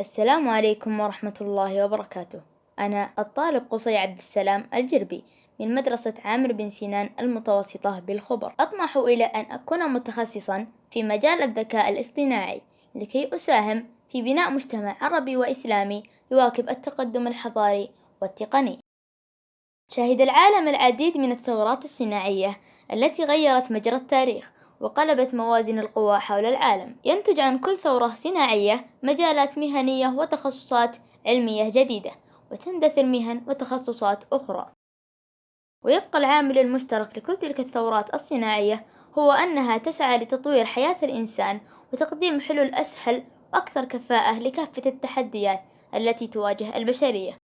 السلام عليكم ورحمة الله وبركاته. أنا الطالب قصي عبد السلام الجربي من مدرسة عامر بن سنان المتوسطة بالخبر. أطمح إلى أن أكون متخصصا في مجال الذكاء الاصطناعي لكي أساهم في بناء مجتمع عربي وإسلامي يواكب التقدم الحضاري والتقني. شهد العالم العديد من الثورات الصناعية التي غيرت مجرى التاريخ. وقلبت موازين القوى حول العالم. ينتج عن كل ثورة صناعية مجالات مهنية وتخصصات علمية جديدة وتندثر مهن وتخصصات أخرى. ويبقى العامل المشترك لكل تلك الثورات الصناعية هو أنها تسعى لتطوير حياة الإنسان وتقديم حلول أسهل وأكثر كفاءة لكافة التحديات التي تواجه البشرية.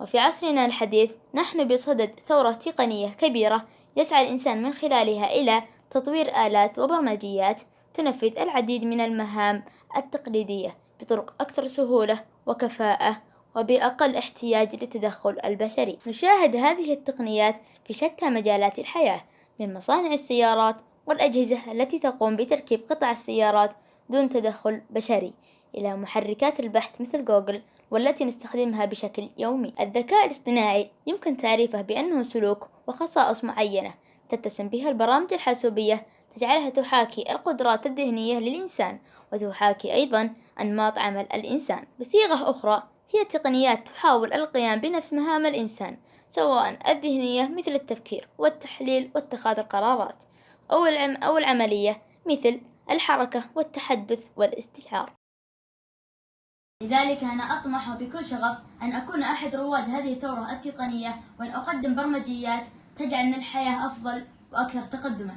وفي عصرنا الحديث نحن بصدد ثورة تقنية كبيرة يسعى الإنسان من خلالها إلى تطوير آلات وبرمجيات تنفذ العديد من المهام التقليدية بطرق أكثر سهولة وكفاءة وبأقل احتياج للتدخل البشري. نشاهد هذه التقنيات في شتى مجالات الحياة من مصانع السيارات والأجهزة التي تقوم بتركيب قطع السيارات دون تدخل بشري إلى محركات البحث مثل جوجل والتي نستخدمها بشكل يومي. الذكاء الاصطناعي يمكن تعريفه بأنه سلوك وخصائص معينة تتسم بها البرامج الحاسوبية تجعلها تحاكي القدرات الذهنية للإنسان وتحاكي أيضا أنماط عمل الإنسان. بصيغة أخرى هي تقنيات تحاول القيام بنفس مهام الإنسان سواء الذهنية مثل التفكير والتحليل واتخاذ القرارات أو العم أو العملية مثل الحركة والتحدث والاستشعار. لذلك أنا أطمح بكل شغف أن أكون أحد رواد هذه الثورة التقنية وأن أقدم برمجيات تجعل من الحياة أفضل وأكثر تقدما.